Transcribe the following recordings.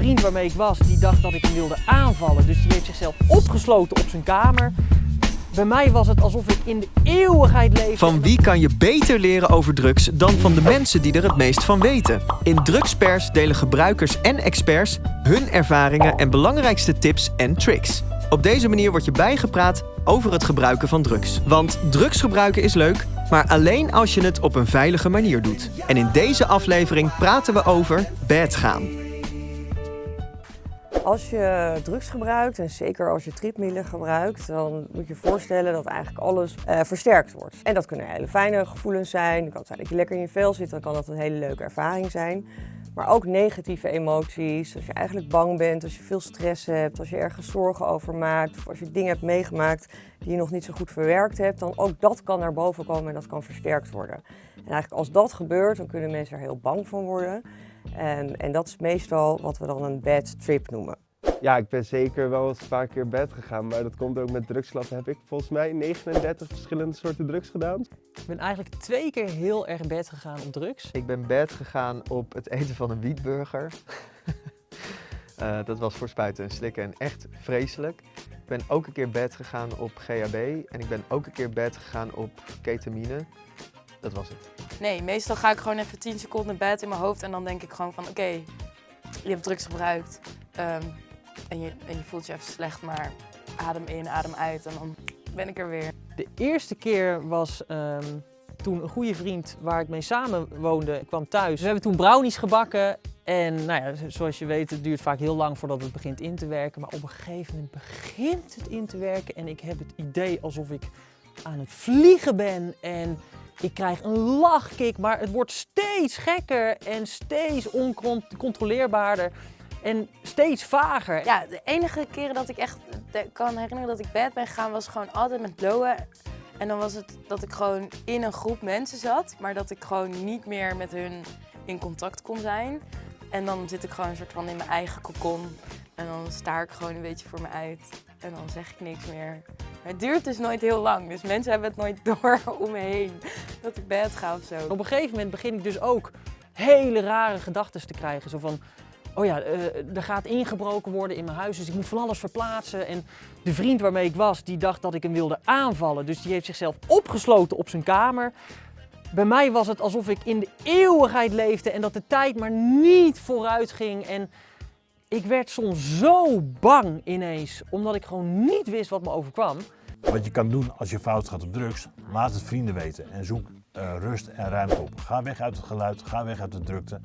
vriend waarmee ik was, die dacht dat ik hem wilde aanvallen. Dus die heeft zichzelf opgesloten op zijn kamer. Bij mij was het alsof ik in de eeuwigheid leefde. Van wie kan je beter leren over drugs dan van de mensen die er het meest van weten? In Drugspers delen gebruikers en experts hun ervaringen en belangrijkste tips en tricks. Op deze manier word je bijgepraat over het gebruiken van drugs. Want drugs gebruiken is leuk, maar alleen als je het op een veilige manier doet. En in deze aflevering praten we over bad gaan. Als je drugs gebruikt, en zeker als je tripmiddelen gebruikt, dan moet je je voorstellen dat eigenlijk alles eh, versterkt wordt. En dat kunnen hele fijne gevoelens zijn. Het kan zijn dat je lekker in je vel zit, dan kan dat een hele leuke ervaring zijn. Maar ook negatieve emoties, als je eigenlijk bang bent, als je veel stress hebt, als je ergens zorgen over maakt, of als je dingen hebt meegemaakt die je nog niet zo goed verwerkt hebt, dan ook dat kan naar boven komen en dat kan versterkt worden. En eigenlijk als dat gebeurt, dan kunnen mensen er heel bang van worden. En, en dat is meestal wat we dan een bad trip noemen. Ja, ik ben zeker wel eens een paar keer bed gegaan, maar dat komt ook met drugslab. Heb ik volgens mij 39 verschillende soorten drugs gedaan. Ik ben eigenlijk twee keer heel erg bed gegaan op drugs. Ik ben bed gegaan op het eten van een wietburger. uh, dat was voor spuiten en slikken en echt vreselijk. Ik ben ook een keer bed gegaan op GHB en ik ben ook een keer bed gegaan op ketamine. Dat was het. Nee, meestal ga ik gewoon even 10 seconden bed in mijn hoofd en dan denk ik gewoon van oké, okay, je hebt drugs gebruikt um, en, je, en je voelt je even slecht, maar adem in, adem uit en dan ben ik er weer. De eerste keer was um, toen een goede vriend waar ik mee samen woonde kwam thuis. We hebben toen brownies gebakken en nou ja, zoals je weet, het duurt vaak heel lang voordat het begint in te werken. Maar op een gegeven moment begint het in te werken en ik heb het idee alsof ik aan het vliegen ben en ik krijg een lachkick, maar het wordt steeds gekker en steeds oncontroleerbaarder en steeds vager. Ja, de enige keren dat ik echt kan herinneren dat ik bed ben gegaan was gewoon altijd met blowen. En dan was het dat ik gewoon in een groep mensen zat, maar dat ik gewoon niet meer met hun in contact kon zijn. En dan zit ik gewoon een soort van in mijn eigen kokon. En dan staar ik gewoon een beetje voor me uit. En dan zeg ik niks meer. Het duurt dus nooit heel lang. Dus mensen hebben het nooit door om me heen dat ik bed ga of zo. Op een gegeven moment begin ik dus ook hele rare gedachten te krijgen. Zo van, oh ja, uh, er gaat ingebroken worden in mijn huis, dus ik moet van alles verplaatsen. En de vriend waarmee ik was, die dacht dat ik hem wilde aanvallen. Dus die heeft zichzelf opgesloten op zijn kamer. Bij mij was het alsof ik in de eeuwigheid leefde en dat de tijd maar niet vooruit ging. En ik werd soms zo bang ineens, omdat ik gewoon niet wist wat me overkwam. Wat je kan doen als je fout gaat op drugs, laat het vrienden weten en zoek uh, rust en ruimte op. Ga weg uit het geluid, ga weg uit de drukte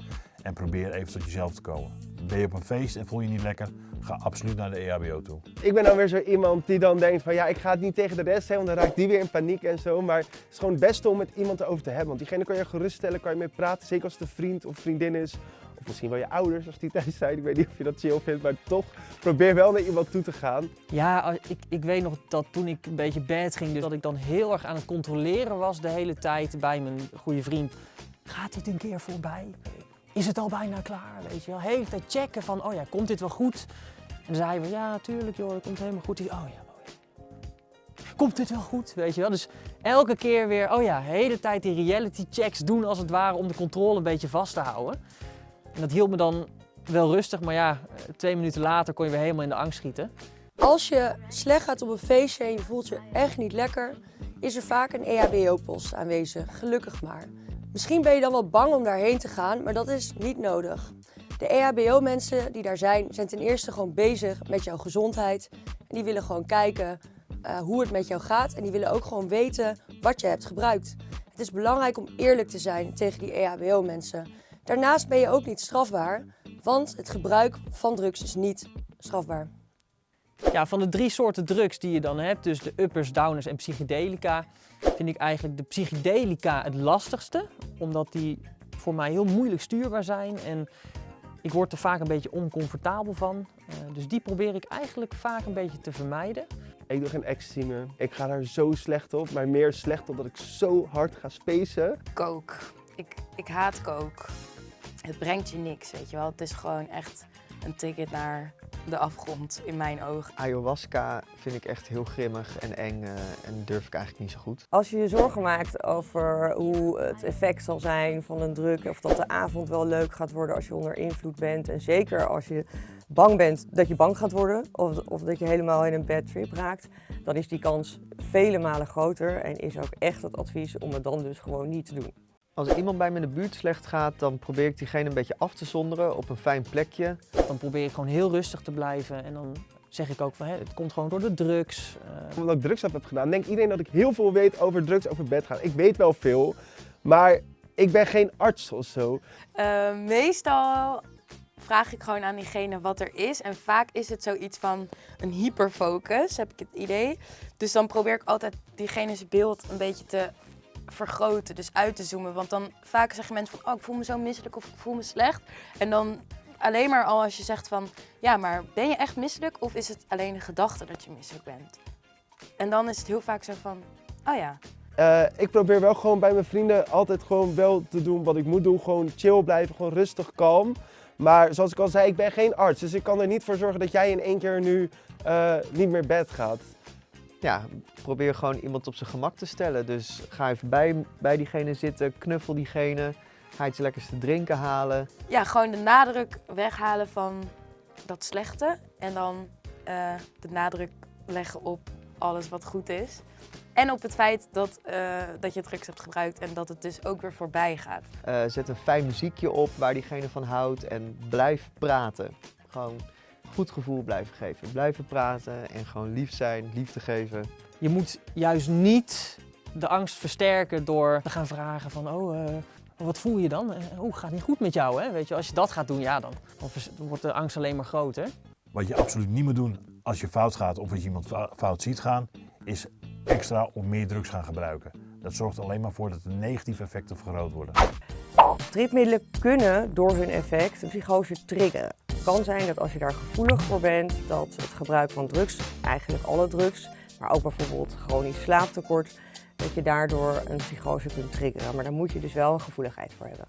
en probeer even tot jezelf te komen. Ben je op een feest en voel je niet lekker, ga absoluut naar de EHBO toe. Ik ben dan weer zo iemand die dan denkt van ja, ik ga het niet tegen de rest zeggen, want dan raakt die weer in paniek en zo. Maar het is gewoon het beste om met iemand over te hebben. Want diegene kan je geruststellen, kan je mee praten, zeker als het een vriend of vriendin is. Of misschien wel je ouders als die thuis zijn. Ik weet niet of je dat chill vindt, maar toch probeer wel naar iemand toe te gaan. Ja, ik, ik weet nog dat toen ik een beetje bad ging, dus dat ik dan heel erg aan het controleren was de hele tijd bij mijn goede vriend. Gaat dit een keer voorbij? Is het al bijna klaar? Weet je wel, hele tijd checken van, oh ja, komt dit wel goed? En dan zeiden we, ja, natuurlijk joh, het komt helemaal goed. Oh ja, oh ja. Komt dit wel goed? Weet je wel? Dus elke keer weer, oh ja, hele tijd die reality checks doen als het ware om de controle een beetje vast te houden. En dat hield me dan wel rustig, maar ja, twee minuten later kon je weer helemaal in de angst schieten. Als je slecht gaat op een feestje en je voelt je echt niet lekker, is er vaak een EHBO-post aanwezig, gelukkig maar. Misschien ben je dan wel bang om daarheen te gaan, maar dat is niet nodig. De EHBO-mensen die daar zijn, zijn ten eerste gewoon bezig met jouw gezondheid. En die willen gewoon kijken uh, hoe het met jou gaat en die willen ook gewoon weten wat je hebt gebruikt. Het is belangrijk om eerlijk te zijn tegen die EHBO-mensen. Daarnaast ben je ook niet strafbaar, want het gebruik van drugs is niet strafbaar. Ja, van de drie soorten drugs die je dan hebt, dus de uppers, downers en psychedelica, vind ik eigenlijk de psychedelica het lastigste. Omdat die voor mij heel moeilijk stuurbaar zijn en ik word er vaak een beetje oncomfortabel van. Uh, dus die probeer ik eigenlijk vaak een beetje te vermijden. Ik doe geen ecstasy meer. Ik ga daar zo slecht op, maar meer slecht op dat ik zo hard ga spacen. Coke. Ik, ik haat coke. Het brengt je niks, weet je wel. Het is gewoon echt een ticket naar de afgrond in mijn ogen. Ayahuasca vind ik echt heel grimmig en eng eh, en durf ik eigenlijk niet zo goed. Als je je zorgen maakt over hoe het effect zal zijn van een druk, of dat de avond wel leuk gaat worden als je onder invloed bent. En zeker als je bang bent dat je bang gaat worden, of, of dat je helemaal in een bad trip raakt, dan is die kans vele malen groter en is ook echt het advies om het dan dus gewoon niet te doen. Als iemand bij me in de buurt slecht gaat, dan probeer ik diegene een beetje af te zonderen op een fijn plekje. Dan probeer ik gewoon heel rustig te blijven en dan zeg ik ook van hè, het komt gewoon door de drugs. eh, Omdat ik drugs heb gedaan, denkt iedereen dat ik heel veel weet over drugs, over bed gaan. Ik weet wel veel, maar ik ben geen arts of zo. Eh, meestal vraag ik gewoon aan diegene wat er is. En vaak is het zoiets van een hyperfocus, heb ik het idee. Dus dan probeer ik altijd diegene's beeld een beetje te vergroten, dus uit te zoomen. Want dan vaak zeggen mensen van, oh, ik voel me zo misselijk of ik voel me slecht. En dan alleen maar al als je zegt van, ja, maar ben je echt misselijk of is het alleen een gedachte dat je misselijk bent? En dan is het heel vaak zo van, oh ja, Eh, ik probeer wel gewoon bij mijn vrienden altijd gewoon wel te doen wat ik moet doen. Gewoon chill blijven, gewoon rustig, kalm. Maar zoals ik al zei, ik ben geen arts. Dus ik kan er niet voor zorgen dat jij in één keer nu eh, niet meer bed gaat. Ja, probeer gewoon iemand op zijn gemak te stellen. Dus ga even bij, bij diegene zitten, knuffel diegene, ga iets lekkers te drinken halen. ja, gewoon de nadruk weghalen van dat slechte. En dan eh, de nadruk leggen op alles wat goed is. En op het feit dat, eh, dat je drugs hebt gebruikt en dat het dus ook weer voorbij gaat. Eh, zet een fijn muziekje op waar diegene van houdt en blijf praten. Gewoon goed gevoel blijven geven. Blijven praten en gewoon lief zijn, liefde geven. Je moet juist niet de angst versterken door te gaan vragen van, oh, eh, wat voel je dan? Oh, gaat niet goed met jou, hè? Weet je, als je dat gaat doen, ja, dan, dan wordt de angst alleen maar groter. Wat je absoluut niet moet doen als je fout gaat of als je iemand fou- fout ziet gaan, is extra of meer drugs gaan gebruiken. Dat zorgt alleen maar voor dat de negatieve effecten vergroot worden. Tripmiddelen kunnen door hun effect een psychose triggeren. Kan zijn dat als je daar gevoelig voor bent, dat het gebruik van drugs, eigenlijk alle drugs, maar ook bijvoorbeeld chronisch slaaptekort, dat je daardoor een psychose kunt triggeren. Maar daar moet je dus wel een gevoeligheid voor hebben.